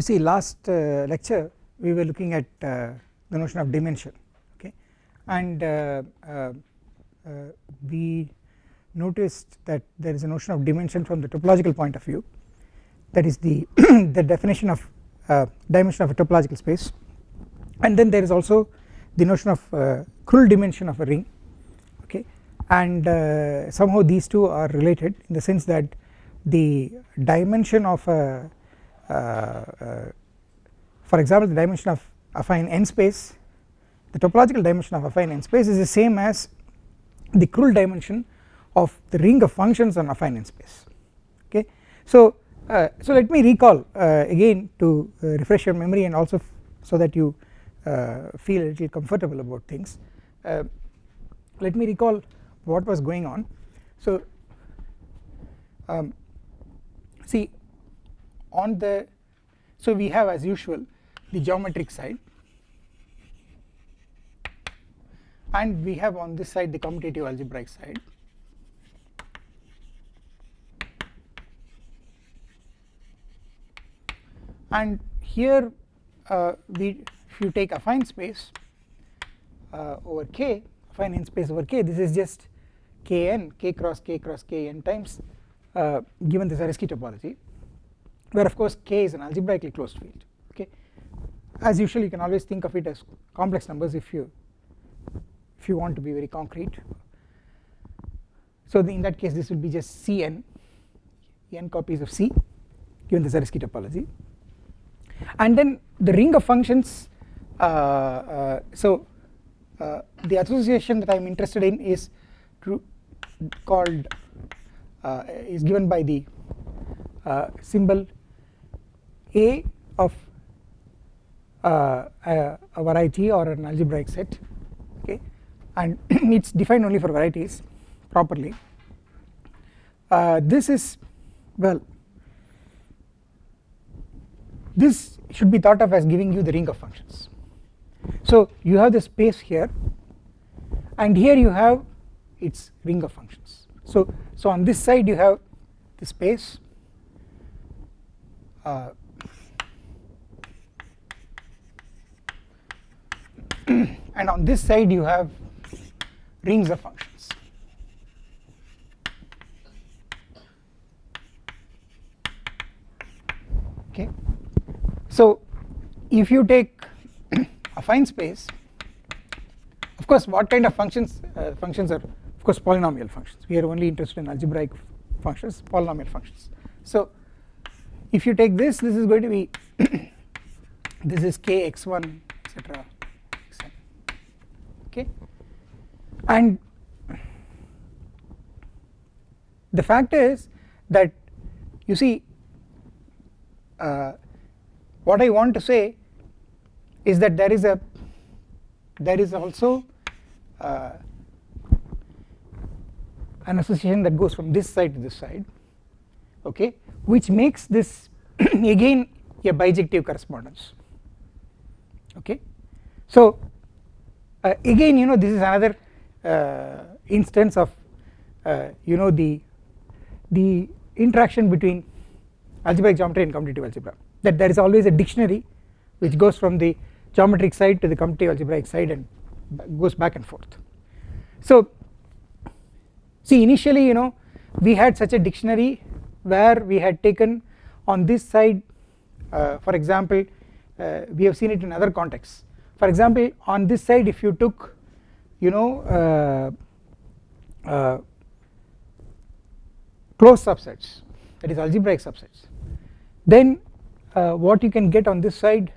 you see last uh, lecture we were looking at uh, the notion of dimension okay? And uh, uh, uh, we noticed that there is a notion of dimension from the topological point of view. That is the the definition of dimension of a topological space. And then there is also the notion of Krull dimension of a ring okay? And somehow these two are related in the sense that the dimension of a uh, uh, for example the dimension of affine n space the topological dimension of affine n space is the same as the Krull dimension of the ring of functions on affine n space okay? So uh, so let me recall uh, again to uh, refresh your memory and also so that you uh, feel a little comfortable about things. Let me recall what was going on. So um, see on the so we have as usual the geometric side. And we have on this side the commutative algebraic side. And here uh, we if you take affine space uh, over k affine n space over k this is just kn k cross k cross k n times uh, given the Zariski topology where of course k is an algebraically closed field okay? As usual you can always think of it as complex numbers if you if you want to be very concrete. So in that case this will be just Cn. N copies of C given the Zariski topology. And then the ring of functions uh, uh, so uh, the association that I am interested in is called uh, is given by the uh, symbol A of uh, a, a, variety or an algebraic set okay? And it is defined only for varieties properly. This is well this should be thought of as giving you the ring of functions. So you have the space here and here you have its ring of functions. So, so on this side you have the space uh, and on this side you have rings of functions. Okay. So if you take affine space, of course what kind of functions uh, functions are of course polynomial functions we are only interested in algebraic functions polynomial functions so if you take this this is going to be this is k x1 etc okay. And the fact is that you see uh, what I want to say is that there is a there is also uh, an association that goes from this side to this side okay which makes this again a bijective correspondence okay. So uh, again you know this is another uh, instance of uh, you know the the interaction between algebraic geometry and commutative algebra. That there is always a dictionary which goes from the geometric side to the commutative algebraic side and goes back and forth. So see initially you know we had such a dictionary where we had taken on this side uh, for example uh, we have seen it in other contexts for example on this side if you took you know uh, uh closed subsets that is algebraic subsets then uh, what you can get on this side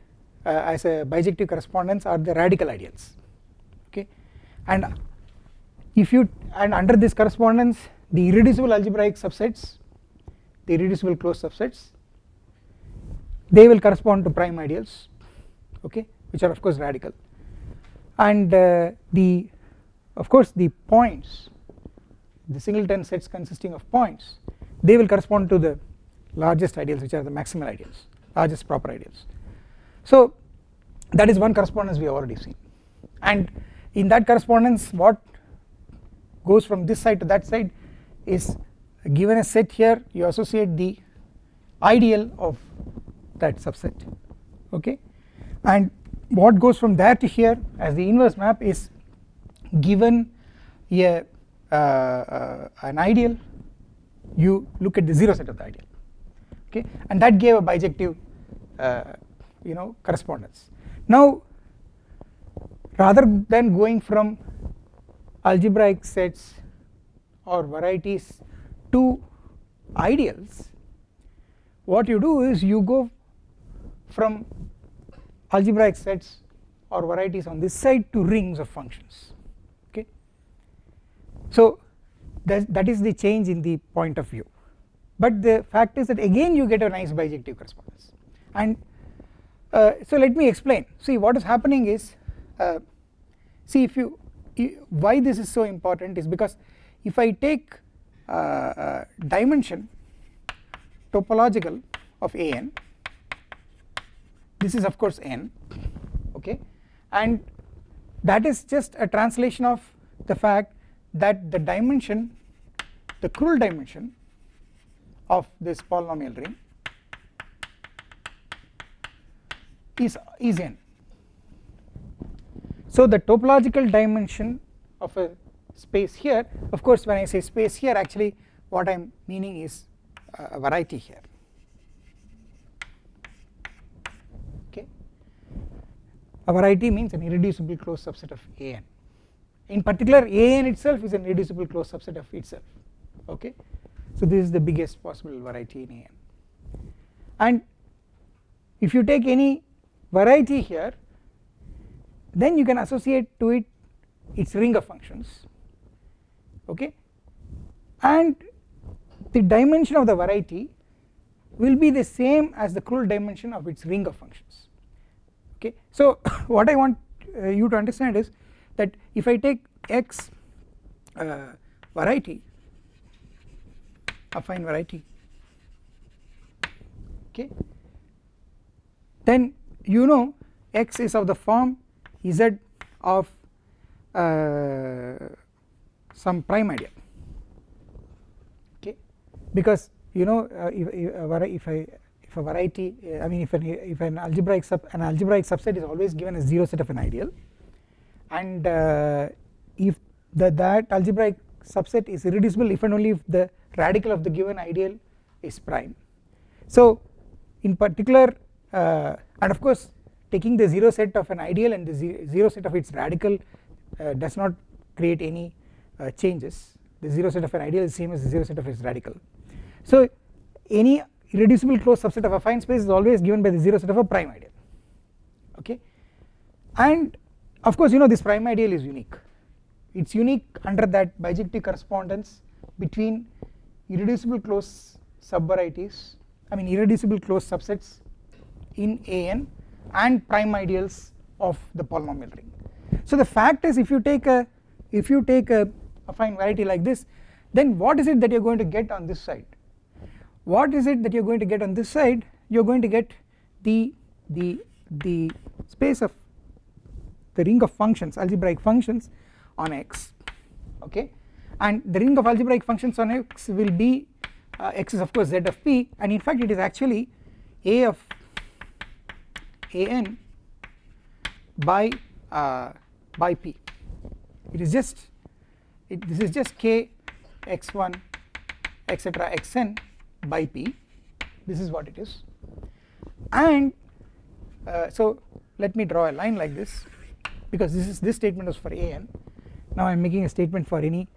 uh, as a bijective correspondence are the radical ideals okay? And if you and under this correspondence the irreducible algebraic subsets the irreducible closed subsets they will correspond to prime ideals okay which are of course radical. And uh, the of course the points the singleton sets consisting of points they will correspond to the largest ideals which are the maximal ideals largest proper ideals. So that is one correspondence we have already seen. And in that correspondence what goes from this side to that side is given a set here. You associate the ideal of that subset. Okay? And what goes from there to here as the inverse map is given a uh, uh, an ideal you look at the 0 set of the ideal okay? And that gave a bijective uh, you know correspondence. Now rather than going from algebraic sets or varieties to ideals what you do is you go from algebraic sets or varieties on this side to rings of functions okay? So that, that is the change in the point of view. But the fact is that again you get a nice bijective correspondence. And uh, so let me explain. See what is happening is uh, see if you why this is so important is because if I take uh, uh, dimension topological of an this is of course n okay? And that is just a translation of the fact that the dimension the Krull dimension of this polynomial ring is is n. So the topological dimension of a space here of course when I say space here actually what I am meaning is a variety here okay a variety means an irreducible closed subset of an in particular an itself is an irreducible closed subset of itself okay? So this is the biggest possible variety in an and if you take any variety here then you can associate to it its ring of functions okay? And the dimension of the variety will be the same as the Krull dimension of its ring of functions okay. So what I want uh, you to understand is that if I take x uh, variety affine variety okay then you know x is of the form z of uh, some prime ideal okay. Because you know uh, if, if, I if a variety I mean if an if an algebraic sub an algebraic subset is always given as 0 set of an ideal. And uh, if the, that algebraic subset is irreducible if and only if the radical of the given ideal is prime. So in particular uh, and of course taking the 0 set of an ideal and the 0 set of its radical uh, does not create any uh, changes. The 0 set of an ideal is same as the 0 set of its radical. So any irreducible closed subset of affine space is always given by the 0 set of a prime ideal okay? And of course you know this prime ideal is unique. It is unique under that bijective correspondence between irreducible closed subvarieties I mean irreducible closed subsets in an and prime ideals of the polynomial ring. So the fact is if you take a if you take a affine variety like this then what is it that you are going to get on this side what is it that you are going to get on this side? You are going to get the the the space of the ring of functions algebraic functions on x okay? And the ring of algebraic functions on x will be uh, x is of course z of p and in fact it is actually a of an by uh, by p. It is just it, this is just k x1 etc xn by p. This is what it is. And uh, so let me draw a line like this because this is this statement was for an now I am making a statement for any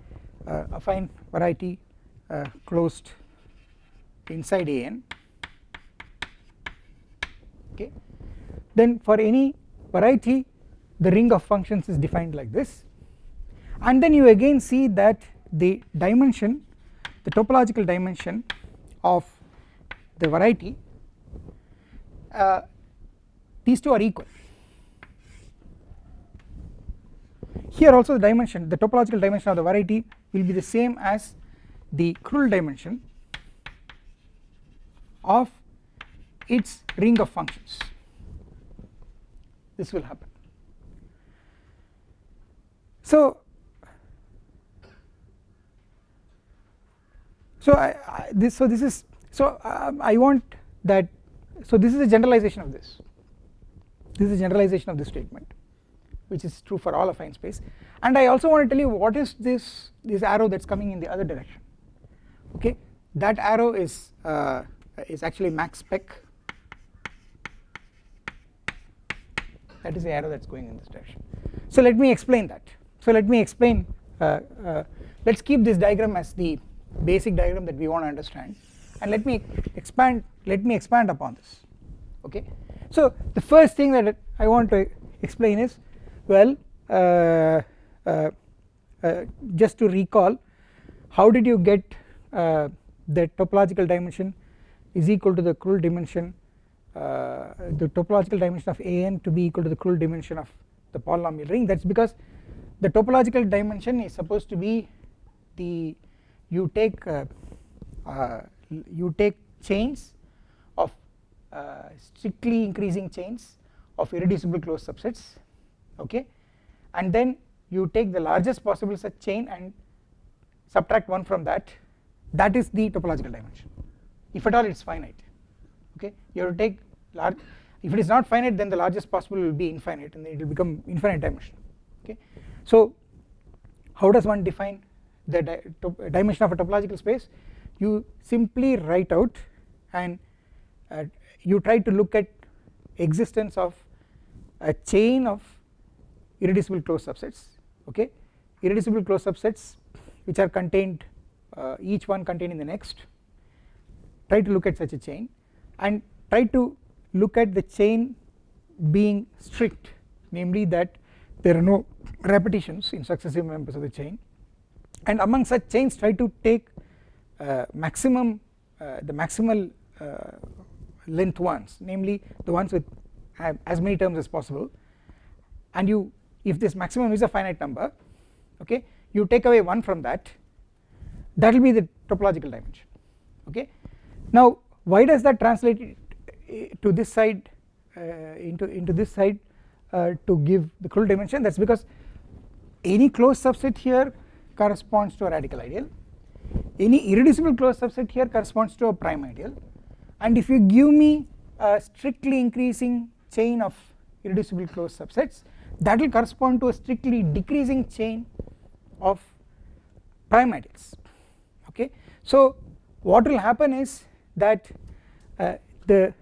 uh, affine variety uh, closed inside an okay. Then for any variety the ring of functions is defined like this. And then you again see that the dimension the topological dimension of the variety uh, these two are equal here also the dimension the topological dimension of the variety will be the same as the Krull dimension of its ring of functions this will happen. So, so I, I, this so this is so um, I want that so this is a generalization of this. This is a generalization of this statement which is true for all affine space. And I also want to tell you what is this this arrow that is coming in the other direction. Okay? That arrow is uh, is actually max spec that is the arrow that is going in this direction. So let me explain that. So let me explain uh, uh, let us keep this diagram as the basic diagram that we want to understand. And let me expand let me expand upon this. Okay? So the first thing that I want to explain is well uh, uh, uh, just to recall how did you get uh, the topological dimension is equal to the Krull dimension uh, the topological dimension of an to be equal to the Krull dimension of the polynomial ring? That is because the topological dimension is supposed to be the you take uh, you take chains of strictly increasing chains of irreducible closed subsets okay? And then you take the largest possible such chain and subtract 1 from that. That is the topological dimension. If at all it is finite okay? You have to take large if it is not finite then the largest possible will be infinite and then it will become infinite dimension okay? So how does one define the di dimension of a topological space you simply write out and uh, you try to look at existence of a chain of irreducible closed subsets okay? Irreducible closed subsets which are contained uh, each one contained in the next try to look at such a chain and try to look at the chain being strict namely that there are no repetitions in successive members of the chain and among such chains try to take uh, maximum uh, the maximal uh, length ones namely the ones with as many terms as possible. And you if this maximum is a finite number okay you take away 1 from that that will be the topological dimension okay. Now why does that translate to this side uh, into into this side uh, to give the Krull dimension? That is because any closed subset here corresponds to a radical ideal. Any irreducible closed subset here corresponds to a prime ideal. And if you give me a strictly increasing chain of irreducible closed subsets that will correspond to a strictly decreasing chain of prime ideals. Okay? So what will happen is that uh, the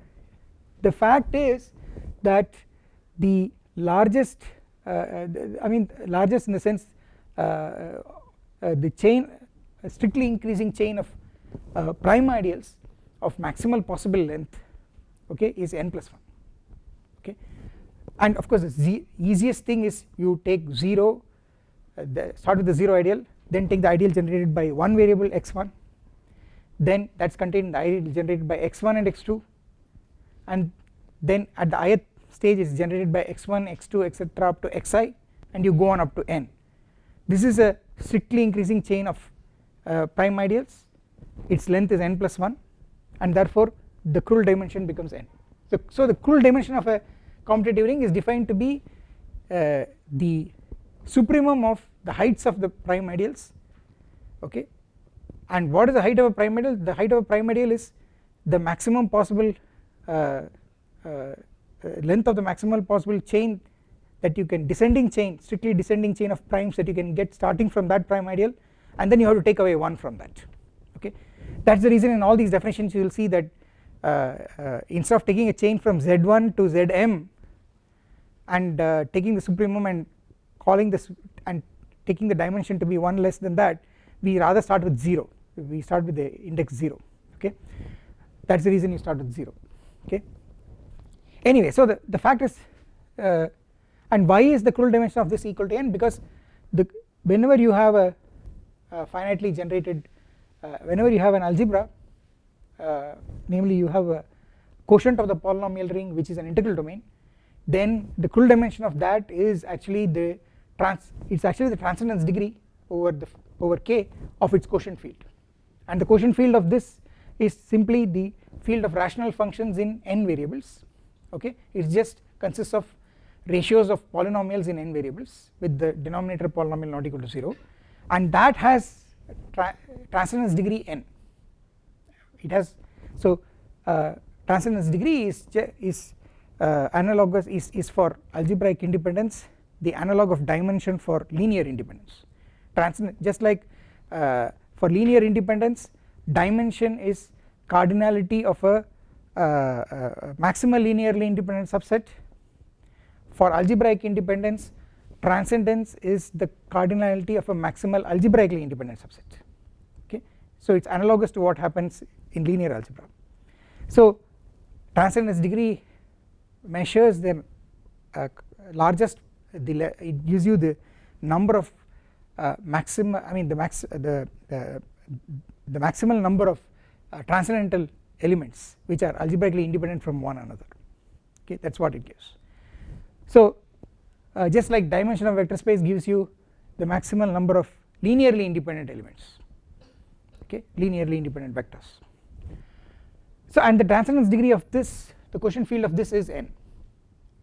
the fact is that the largest uh, uh I mean largest in the sense uh, Uh, the chain uh, strictly increasing chain of uh, prime ideals of maximal possible length okay is n plus 1 okay. And of course the easiest thing is you take 0 uh, the start with the 0 ideal then take the ideal generated by one variable x1 then that is contained in the ideal generated by x1 and x2 and then at the ith stage is generated by x1 x2 etc up to xi and you go on up to n this is a strictly increasing chain of uh, prime ideals. Its length is n plus 1 and therefore the Krull dimension becomes n. So, so the Krull dimension of a commutative ring is defined to be uh, the supremum of the heights of the prime ideals okay? And what is the height of a prime ideal? The height of a prime ideal is the maximum possible uh, uh, uh length of the maximal possible chain that you can descending chain strictly descending chain of primes that you can get starting from that prime ideal and then you have to take away 1 from that. Okay? That is the reason in all these definitions you will see that uh, uh, instead of taking a chain from z1 to zm and uh, taking the supremum and calling this and taking the dimension to be 1 less than that we rather start with 0 we start with the index 0 okay? That is the reason you start with 0 okay? Anyway so the, the fact is uh, and why is the Krull dimension of this equal to n? Because the whenever you have a, a finitely generated uh, whenever you have an algebra uh, namely you have a quotient of the polynomial ring which is an integral domain then the Krull dimension of that is actually the trans it is actually the transcendence degree over the over k of its quotient field. And the quotient field of this is simply the field of rational functions in n variables. Okay? It just consists of ratios of polynomials in n variables with the denominator polynomial not equal to 0 and that has tra transcendence degree n. It has so uh, transcendence degree is is uh, analogous is, is for algebraic independence the analog of dimension for linear independence. Transcendent just like uh, for linear independence dimension is cardinality of a, uh, uh, maximal linearly independent subset for algebraic independence transcendence is the cardinality of a maximal algebraically independent subset. Okay? So it is analogous to what happens in linear algebra. So transcendence degree measures the uh, largest the it gives you the number of uh, maximum I mean the max the, the the maximal number of uh, transcendental elements which are algebraically independent from one another. Okay? That is what it gives. So uh, just like dimension of vector space gives you the maximal number of linearly independent elements okay linearly independent vectors. So and the transcendence degree of this the quotient field of this is n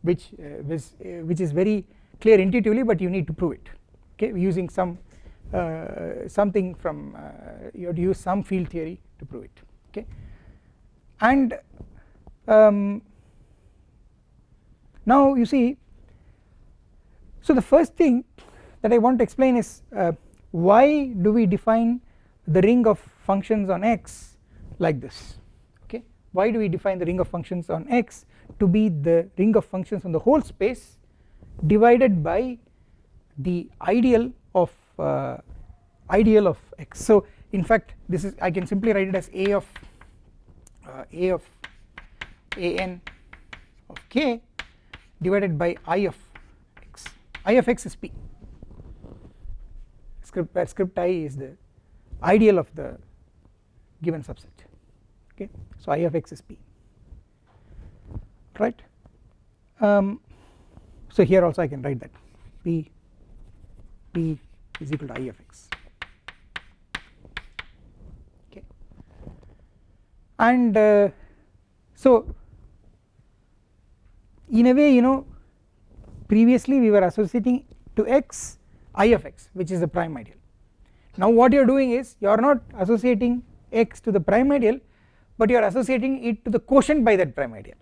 which uh, which, uh, which is very clear intuitively but you need to prove it okay using some uh, something from uh, you have to use some field theory to prove it okay and um, now you see so the first thing that I want to explain is uh, why do we define the ring of functions on x like this? Okay? Why do we define the ring of functions on x to be the ring of functions on the whole space divided by the ideal of uh, ideal of x? So in fact this is I can simply write it as a of uh, a of a n of k divided by i of x. I of x is p. Script where script i is the ideal of the given subset. Okay? So i of x is p. Right? Um, so here also I can write that. P p is equal to i of x. Okay? And uh, so in a way you know previously we were associating to x i of x which is the prime ideal. Now what you are doing is you are not associating x to the prime ideal but you are associating it to the quotient by that prime ideal.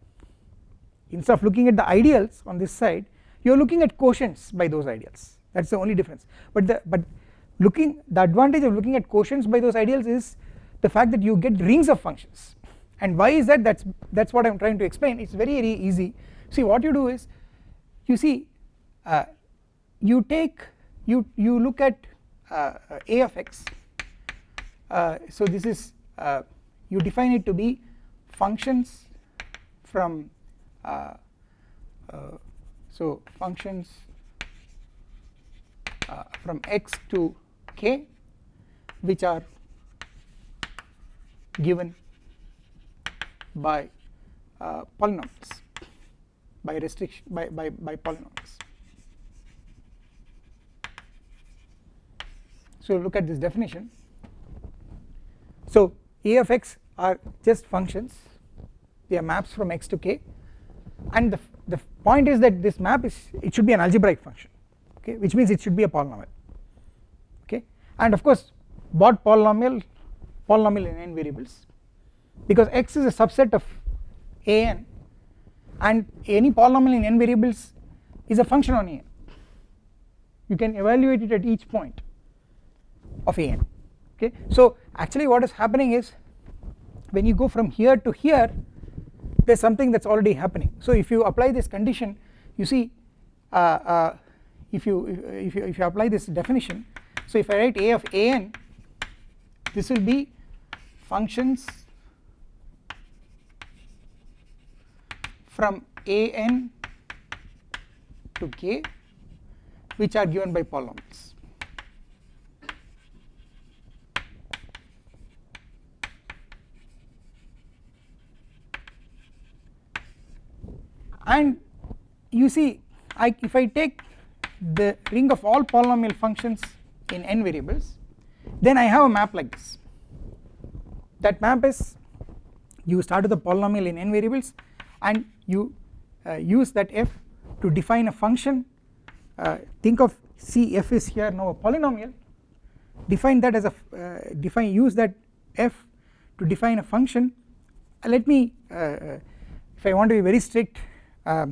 Instead of looking at the ideals on this side you are looking at quotients by those ideals. That is the only difference. But the but looking the advantage of looking at quotients by those ideals is the fact that you get rings of functions. And why is that? That is that is what I am trying to explain. It is very very easy see what you do is you see uh, you take you you look at uh, a of x uh, so this is uh, you define it to be functions from uh, so functions uh, from x to k which are given by uh, polynomials by restriction by, by, by polynomials. So look at this definition. So a of x are just functions they are maps from x to k and the, the point is that this map is it should be an algebraic function okay which means it should be a polynomial okay and of course what polynomial polynomial in n variables because x is a subset of a n and any polynomial in n variables is a function on a. N you can evaluate it at each point of a n okay? So actually what is happening is when you go from here to here there is something that is already happening. So if you apply this condition you see uh, uh, if you if you if you apply this definition so if I write a of a n this will be functions from a n to k which are given by polynomials. And you see I if I take the ring of all polynomial functions in n variables then I have a map like this. That map is you start with a polynomial in n variables and you uh, use that f to define a function. Uh, think of see f is here. Now a polynomial. Define that as a uh, define use that f to define a function. Let me uh, if I want to be very strict uh,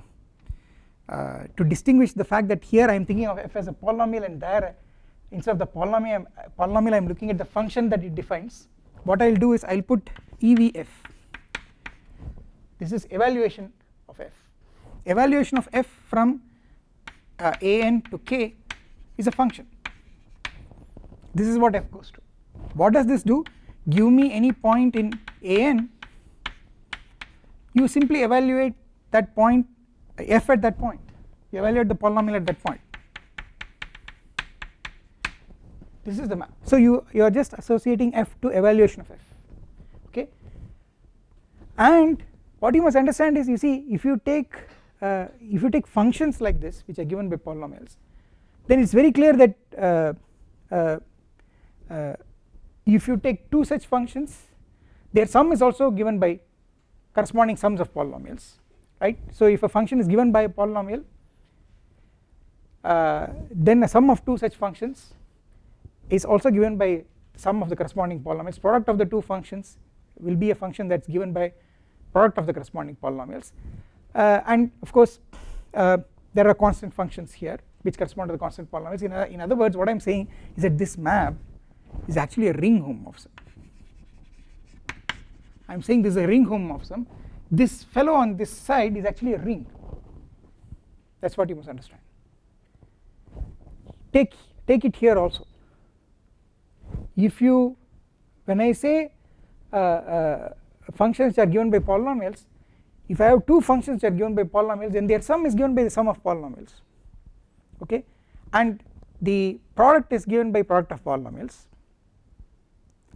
to distinguish the fact that here I am thinking of f as a polynomial and there instead of the polynomial, polynomial I am looking at the function that it defines. What I will do is I will put EVF this is evaluation evaluation of f from uh, an to k is a function. This is what f goes to. What does this do? Give me any point in an you simply evaluate that point f at that point. You evaluate the polynomial at that point. This is the map. So you you are just associating f to evaluation of f okay? And what you must understand is you see if you take uh, if you take functions like this which are given by polynomials then it is very clear that uh, uh, uh, if you take two such functions their sum is also given by corresponding sums of polynomials right? So if a function is given by a polynomial uh, then a sum of two such functions is also given by sum of the corresponding polynomials. Product of the two functions will be a function that is given by product of the corresponding polynomials and of course uh, there are constant functions here which correspond to the constant polynomials. In, in other words what I am saying is that this map is actually a ring homomorphism I am saying this is a ring homomorphism this fellow on this side is actually a ring. That is what you must understand. Take take it here also. If you when I say uh, uh, functions are given by polynomials if I have two functions that are given by polynomials then their sum is given by the sum of polynomials okay? And the product is given by product of polynomials.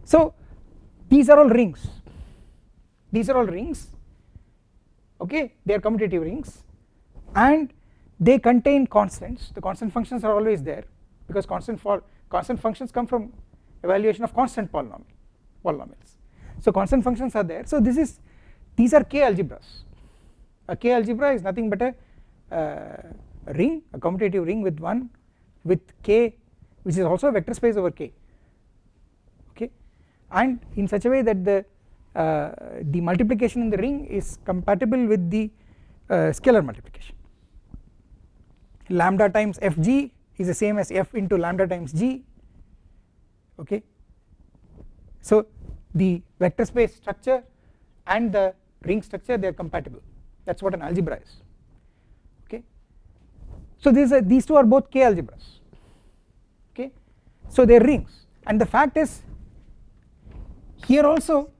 So these are all rings. These are all rings okay? They are commutative rings and they contain constants. The constant functions are always there because constant for constant functions come from evaluation of constant polynomial polynomials. So constant functions are there. So this is these are k algebras. A k algebra is nothing but a, uh, ring a commutative ring with one with k which is also a vector space over k. Okay? And in such a way that the uh, the multiplication in the ring is compatible with the uh, scalar multiplication. Lambda times fg is the same as f into lambda times g. Okay? So the vector space structure and the ring structure they are compatible. That is what an algebra is. Okay? So these are these two are both k algebras. Okay? So they are rings. And the fact is here also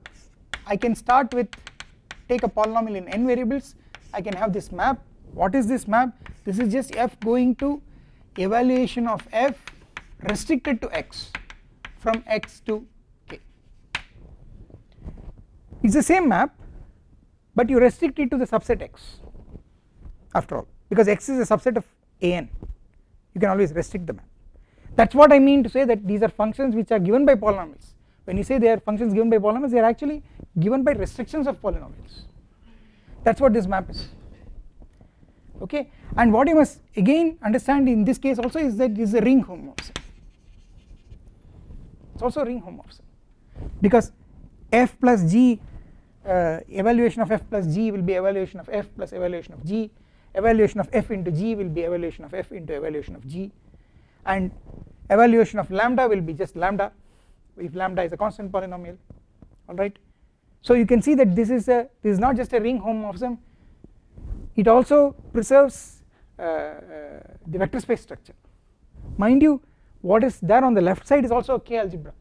I can start with take a polynomial in n variables. I can have this map. What is this map? This is just f going to evaluation of f restricted to x from x to k. It is the same map but you restrict it to the subset x after all because x is a subset of an. You can always restrict the map that is what I mean to say that these are functions which are given by polynomials. When you say they are functions given by polynomials they are actually given by restrictions of polynomials. That is what this map is. Okay? And what you must again understand in this case also is that this is a ring homomorphism it is also a ring homomorphism because f plus g uh, evaluation of f plus g will be evaluation of f plus evaluation of g. Evaluation of f into g will be evaluation of f into evaluation of g. And evaluation of lambda will be just lambda if lambda is a constant polynomial alright so you can see that this is a this is not just a ring homomorphism it also preserves uh, uh, the vector space structure. Mind you what is there on the left side is also a k algebra.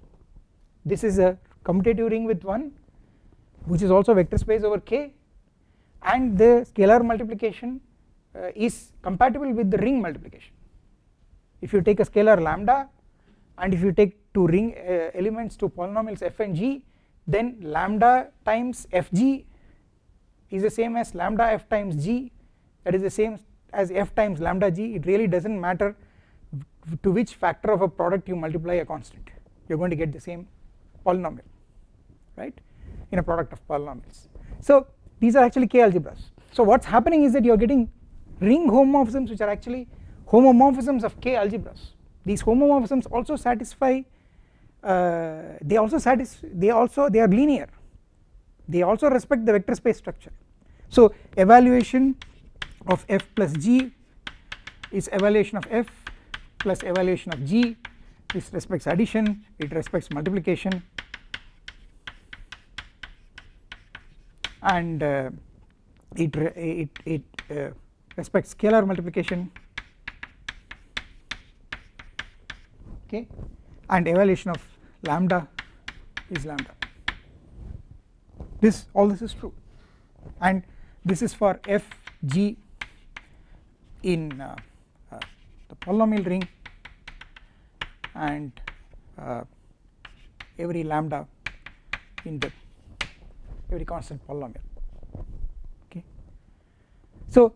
This is a commutative ring with 1 which is also vector space over k and the scalar multiplication uh, is compatible with the ring multiplication. If you take a scalar lambda and if you take two ring uh, elements to polynomials f and g then lambda times fg is the same as lambda f times g. That is the same as f times lambda g. It really does not matter to which factor of a product you multiply a constant. You are going to get the same polynomial right in a product of polynomials so these are actually k algebras. So what is happening is that you are getting ring homomorphisms which are actually homomorphisms of k algebras. These homomorphisms also satisfy uh, they also satisfy they also they are linear. They also respect the vector space structure. So evaluation of f plus g is evaluation of f plus evaluation of g. This respects addition it respects multiplication and uh, it it it uh, respects scalar multiplication. Okay. And evaluation of lambda is lambda. This all this is true. And this is for f g in uh, uh, the polynomial ring and uh, every lambda in the every constant polynomial okay. So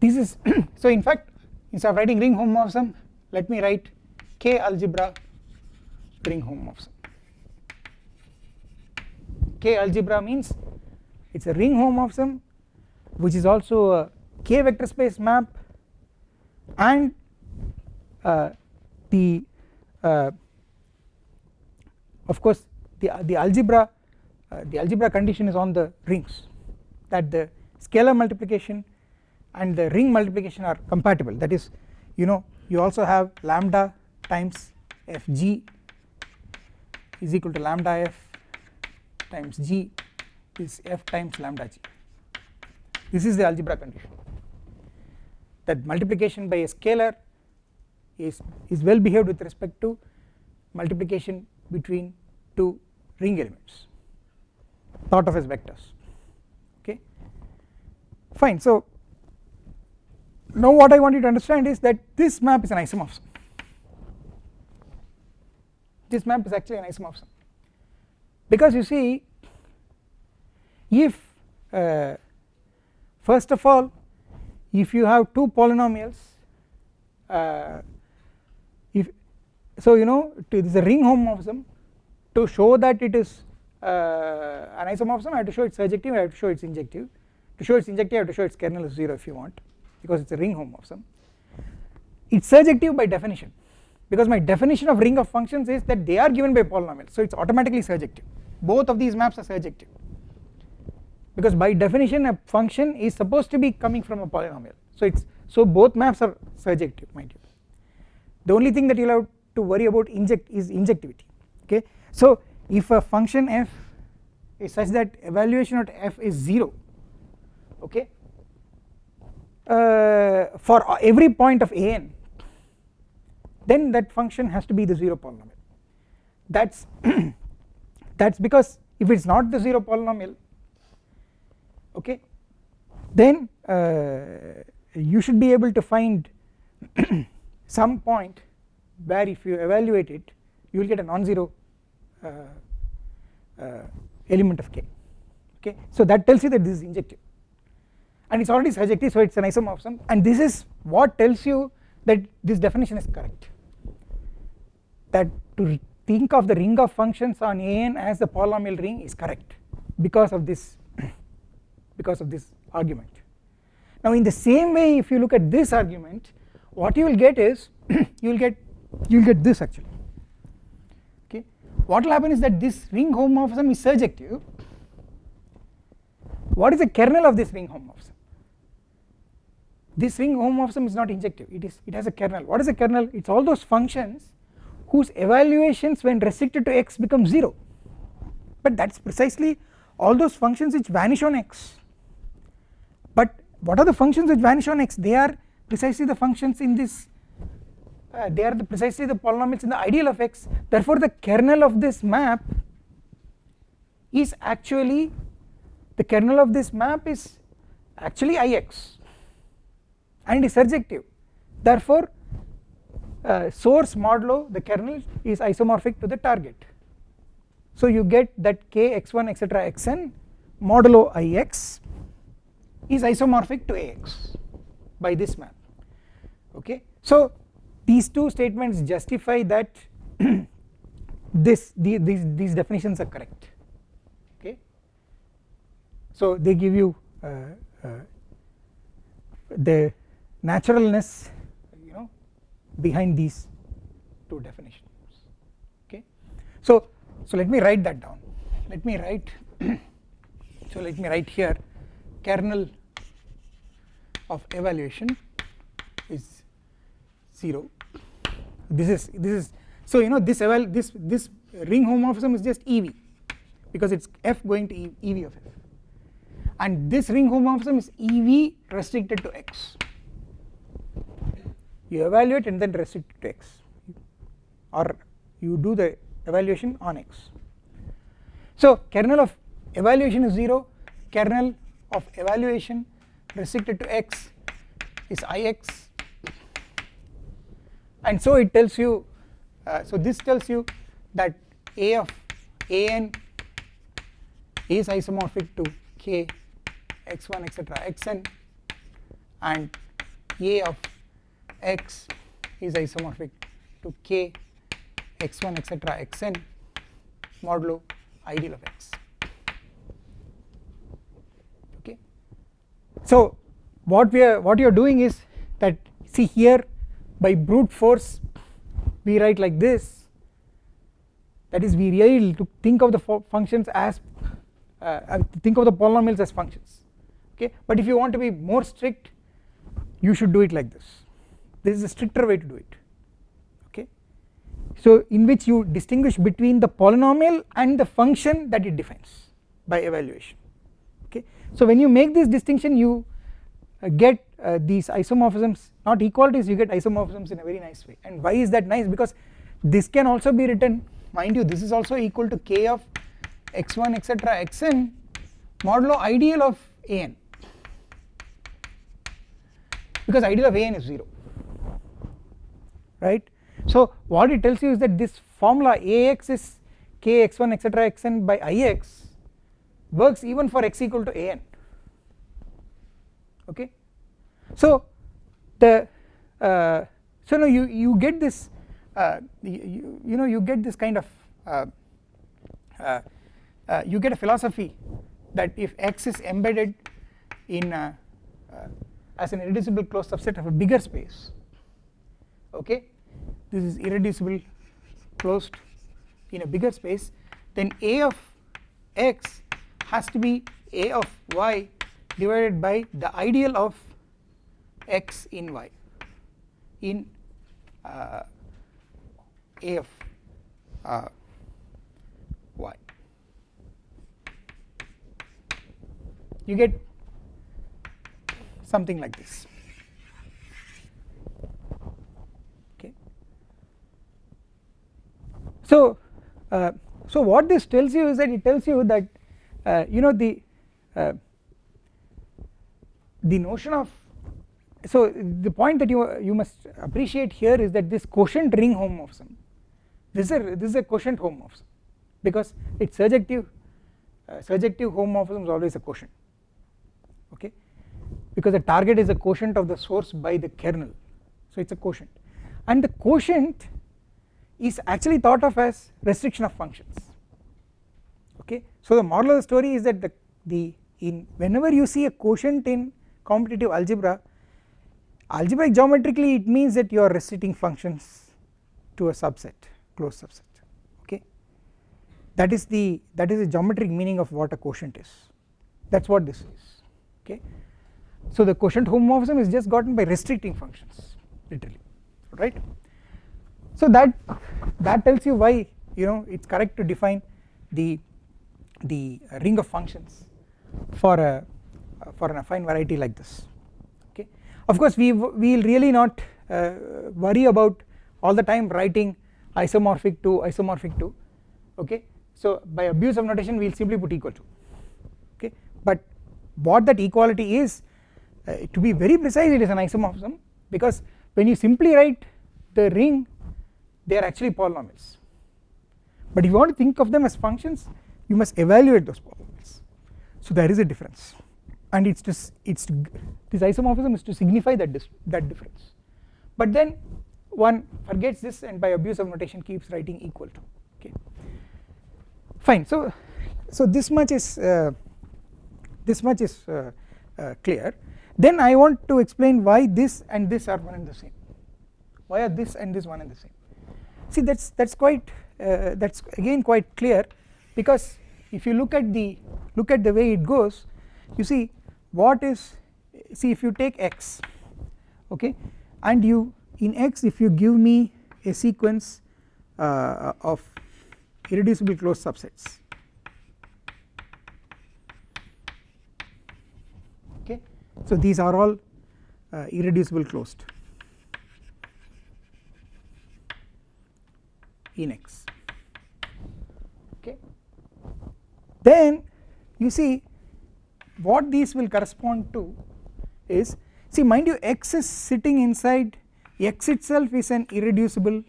this is so in fact instead of writing ring homomorphism let me write k algebra ring homomorphism k algebra means it is a ring homomorphism which is also a k vector space map and uh, the uh, of course the the algebra uh, the algebra condition is on the rings that the scalar multiplication and the ring multiplication are compatible. That is you know you also have lambda times fg is equal to lambda f times g is f times lambda g. This is the algebra condition. That multiplication by a scalar is is well behaved with respect to multiplication between two ring elements thought of as vectors okay? Fine so now what I want you to understand is that this map is an isomorphism. This map is actually an isomorphism. Because you see if uh, first of all if you have two polynomials uh, if so you know it is a ring homomorphism to show that it is Uh, an isomorphism I have to show it's surjective I have to show it's injective. To show it's injective I have to show its kernel is 0 if you want because it is a ring homomorphism it is surjective by definition because my definition of ring of functions is that they are given by polynomials so it is automatically surjective both of these maps are surjective because by definition a function is supposed to be coming from a polynomial. So it's so both maps are surjective mind you. The only thing that you will have to worry about inject is injectivity okay? So if a function f is such that evaluation of f is 0 okay uh, for every point of an then that function has to be the 0 polynomial. That is that is because if it is not the 0 polynomial okay then uh, you should be able to find some point where if you evaluate it you will get a non-zero Uh, uh, element of k okay? So that tells you that this is injective. And it is already surjective so it is an isomorphism. And this is what tells you that this definition is correct. That to think of the ring of functions on an as the polynomial ring is correct because of this because of this argument. Now in the same way if you look at this argument what you will get is you will get you will get this actually what will happen is that this ring homomorphism is surjective. What is the kernel of this ring homomorphism? This ring homomorphism is not injective. It is it has a kernel. What is a kernel? It is all those functions whose evaluations when restricted to x become 0 but that is precisely all those functions which vanish on x. But what are the functions which vanish on x? They are precisely the functions in this uh, they are the precisely the polynomials in the ideal of x. Therefore the kernel of this map is actually the kernel of this map is actually ix and is surjective. Therefore uh, source modulo the kernel is isomorphic to the target. So you get that k x1 etc xn modulo ix is isomorphic to ax by this map. Okay? So these two statements justify that this the, these these definitions are correct. Okay? So they give you uh, uh, the naturalness you know behind these two definitions. Okay? So so let me write that down. Let me write so let me write here kernel of evaluation is 0 this is this is so you know this eval this this ring homomorphism is just ev because it's f going to ev of f. And this ring homomorphism is ev restricted to x. You evaluate and then restrict to x. Or you do the evaluation on x. So kernel of evaluation is 0 kernel of evaluation restricted to x is ix and so it tells you uh, so this tells you that a of an is isomorphic to k x1 etc xn. And a of x is isomorphic to k x1 etc xn modulo ideal of x. Okay? So what we are what you are doing is that see here by brute force we write like this. That is we really think of the functions as uh, think of the polynomials as functions. Okay? But if you want to be more strict you should do it like this. This is a stricter way to do it. Okay? So in which you distinguish between the polynomial and the function that it defines by evaluation. Okay? So when you make this distinction you get uh, these isomorphisms not equalities you get isomorphisms in a very nice way. And why is that nice? Because this can also be written. Mind you this is also equal to k of x1 etc xn modulo ideal of an. Because ideal of an is 0 right? So what it tells you is that this formula ax is k x1 etc xn by ix works even for x equal to an okay? So the uh, so now you you get this uh, you, you know you get this kind of uh, uh, uh, you get a philosophy that if x is embedded in a, as an irreducible closed subset of a bigger space okay this is irreducible closed in a bigger space then a of x has to be a of y divided by the ideal of x in y in uh, of uh, y. You get something like this. Okay. So uh, so what this tells you is that it tells you that uh, you know the uh, the notion of so the point that you you must appreciate here is that this quotient ring homomorphism this is a this is a quotient homomorphism because it's surjective uh, surjective homomorphism is always a quotient okay? Because the target is a quotient of the source by the kernel so it's a quotient. And the quotient is actually thought of as restriction of functions okay? So the moral of the story is that the the in whenever you see a quotient in commutative algebra algebraic geometrically it means that you are restricting functions to a subset closed subset okay? That is the that is the geometric meaning of what a quotient is. That is what this is okay? So the quotient homomorphism is just gotten by restricting functions literally right? So that that tells you why you know it's correct to define the the ring of functions for a for an affine variety like this. Okay? Of course we will really not uh, worry about all the time writing isomorphic to isomorphic to okay? So by abuse of notation we will simply put equal to. Okay? But what that equality is uh, to be very precise it is an isomorphism because when you simply write the ring they are actually polynomials. But if you want to think of them as functions you must evaluate those polynomials. So there is a difference and it's just it's this isomorphism is to signify that this that difference. But then one forgets this and by abuse of notation keeps writing equal to okay. Fine. So so this much is uh, this much is uh, uh, clear. Then I want to explain why this and this are one and the same. Why are this and this one and the same? See that's that's quite uh, that's again quite clear because if you look at the look at the way it goes you see what is see if you take x okay and you in x if you give me a sequence uh, of irreducible closed subsets okay so these are all uh, irreducible closed in x okay. Then you see what these will correspond to is see mind you x is sitting inside x itself is an irreducible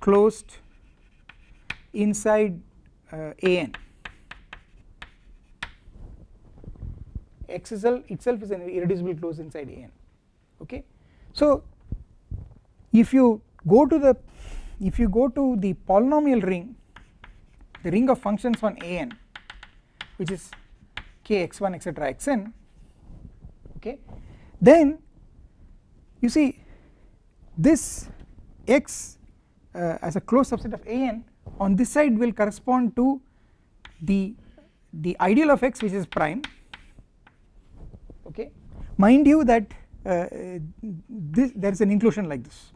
closed inside uh, an x itself is an irreducible closed inside an okay? So if you go to the if you go to the polynomial ring the ring of functions on an which is k x1 etc xn okay. Then you see this x uh, as a closed subset of an on this side will correspond to the the ideal of x which is prime. Okay. Mind you that uh, this there is an inclusion like this.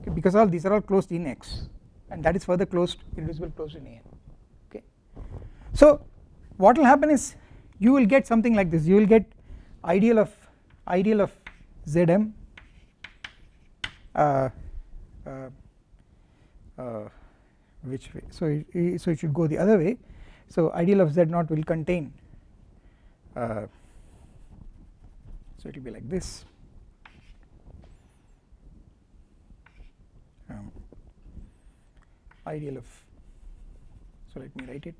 Okay, because all these are all closed in x and that is further closed irreducible closed in an okay. So what will happen is you will get something like this. You will get ideal of ideal of zm uh, uh, uh, which way? So it, so it should go the other way. So ideal of z naught will contain uh, so it will be like this. Um, ideal of so let me write it.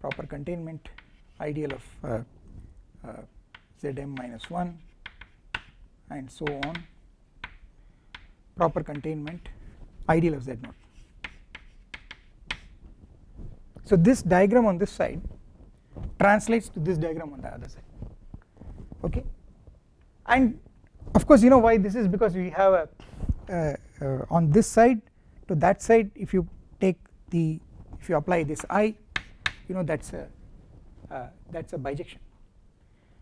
Proper containment ideal of uh, uh, zm minus 1 and so on. Proper containment ideal of z naught. So this diagram on this side translates to this diagram on the other side. Okay? And of course you know why this is? Because we have a uh, uh, on this side to that side if you take the if you apply this i you know that's a uh, that's a bijection.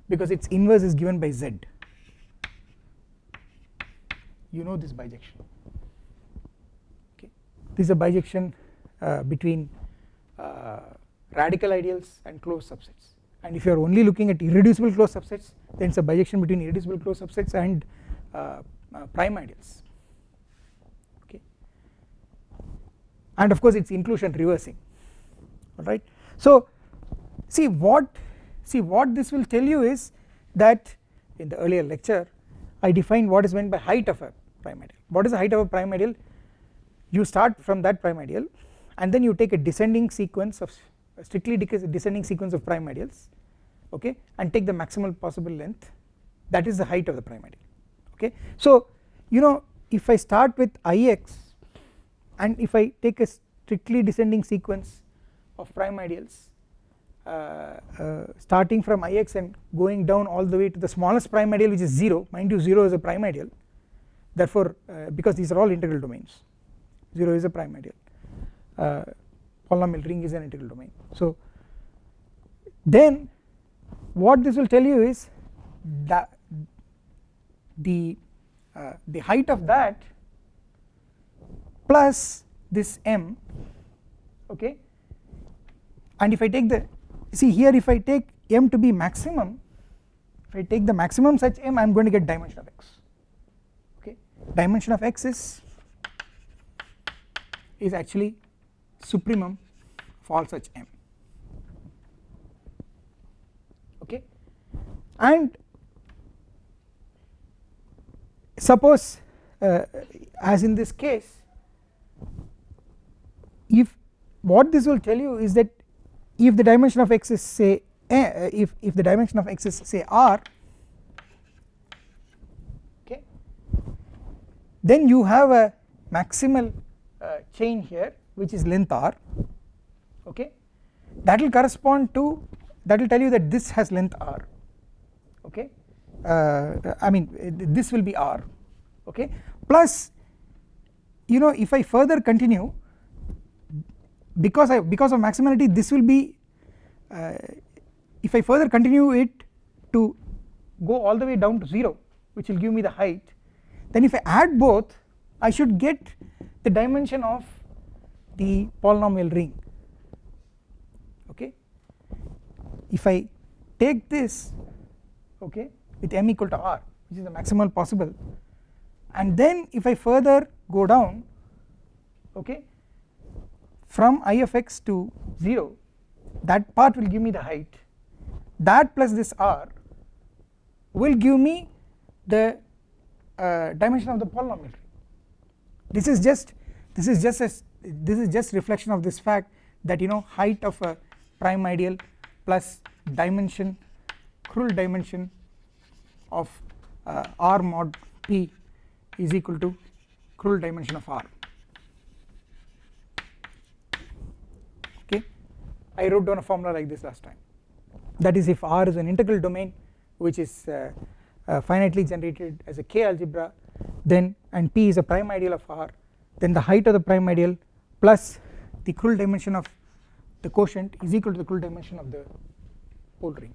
Because its inverse is given by z. You know this bijection. Okay. This is a bijection uh, between uh, radical ideals and closed subsets. And if you are only looking at irreducible closed subsets then it is a bijection between irreducible closed subsets and uh, uh, prime ideals. Okay. And of course its inclusion reversing. Alright. So see what see what this will tell you is that in the earlier lecture I defined what is meant by height of a prime ideal what is the height of a prime ideal you start from that prime ideal and then you take a descending sequence of strictly descending sequence of prime ideals okay and take the maximal possible length. That is the height of the prime ideal okay. So you know if I start with Ix and if I take a strictly descending sequence of prime ideals starting from Ix and going down all the way to the smallest prime ideal which is 0 mind you 0 is a prime ideal therefore uh, because these are all integral domains 0 is a prime ideal uh, polynomial ring is an integral domain. So then what this will tell you is that the uh, the height of that plus this m okay? And if I take the see here if I take m to be maximum if I take the maximum such m I am going to get dimension of x. Okay? Dimension of x is is actually supremum for all such m. Okay? And suppose uh, as in this case if what this will tell you is that if the dimension of x is say uh, if if the dimension of x is say r okay then you have a maximal uh, chain here which is length r okay. That will correspond to that will tell you that this has length r okay. Uh, I mean this will be r okay. Plus you know if I further continue because I because of maximality this will be uh, if I further continue it to go all the way down to 0 which will give me the height then if I add both I should get the dimension of the polynomial ring. Okay? If I take this okay with m equal to r which is the maximal possible and then if I further go down okay from i of x to 0 that part will give me the height. That plus this r will give me the uh, dimension of the polynomial. This is just this is just this is just reflection of this fact that you know height of a prime ideal plus dimension Krull dimension of uh, R mod P is equal to Krull dimension of R okay I wrote down a formula like this last time that is if R is an integral domain which is uh, uh, finitely generated as a K algebra then and P is a prime ideal of R then the height of the prime ideal plus the Krull dimension of the quotient is equal to the Krull dimension of the whole ring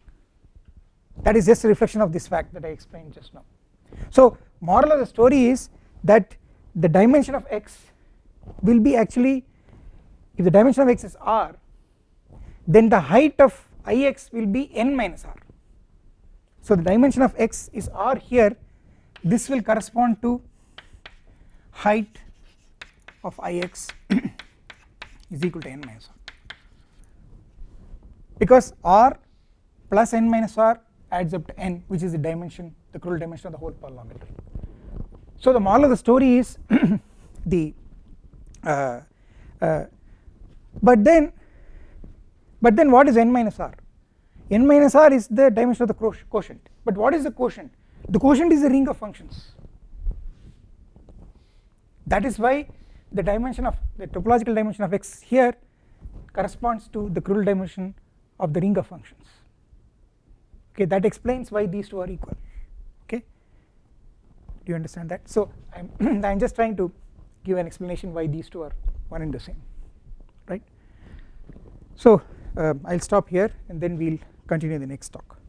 that is just a reflection of this fact that I explained just now. So moral of the story is that the dimension of x will be actually if the dimension of x is r then the height of ix will be n minus r. So the dimension of x is r here this will correspond to height of ix is equal to n minus r because r plus n minus r adds up to n which is the dimension the Krull dimension of the whole polynomial. So the moral of the story is the uh, uh, but then but then what is n minus r? n minus r is the dimension of the quotient but what is the quotient? The quotient is the ring of functions. That is why the dimension of the topological dimension of x here corresponds to the Krull dimension of the ring of functions. Okay that explains why these two are equal. Okay? Do you understand that? So i'm i'm just trying to give an explanation why these two are one and the same. Right? So uh, i'll stop here and then we'll continue the next talk